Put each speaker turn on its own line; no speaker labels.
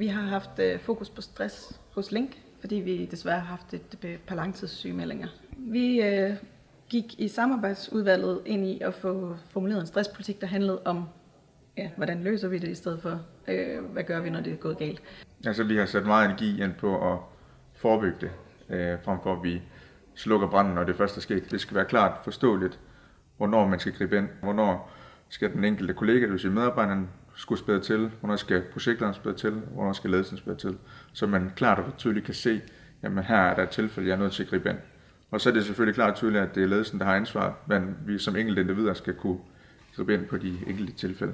Vi har haft øh, fokus på stress hos Link, fordi vi desværre har haft et øh, par langtidssygemeldinger. Vi øh, gik i samarbejdsudvalget ind i at få formuleret en stresspolitik, der handlede om, ja, hvordan løser vi det i stedet for, øh, hvad gør vi, når det er gået galt.
Altså vi har sat meget energi ind på at forebygge det, øh, frem for at vi slukker branden, når det først er sket. Det skal være klart forståeligt, hvornår man skal gribe ind, hvornår skal den enkelte kollega, det vil sige medarbejderen, skulle spæde til, hvornår skal projektlederen spæde til, hvornår skal ledelsen spæde til, så man klart og tydeligt kan se, jamen her er der et tilfælde, jeg er nødt til at gribe ind. Og så er det selvfølgelig klart og tydeligt, at det er ledelsen, der har ansvar, men vi som enkelte individer skal kunne gribe ind på de enkelte tilfælde.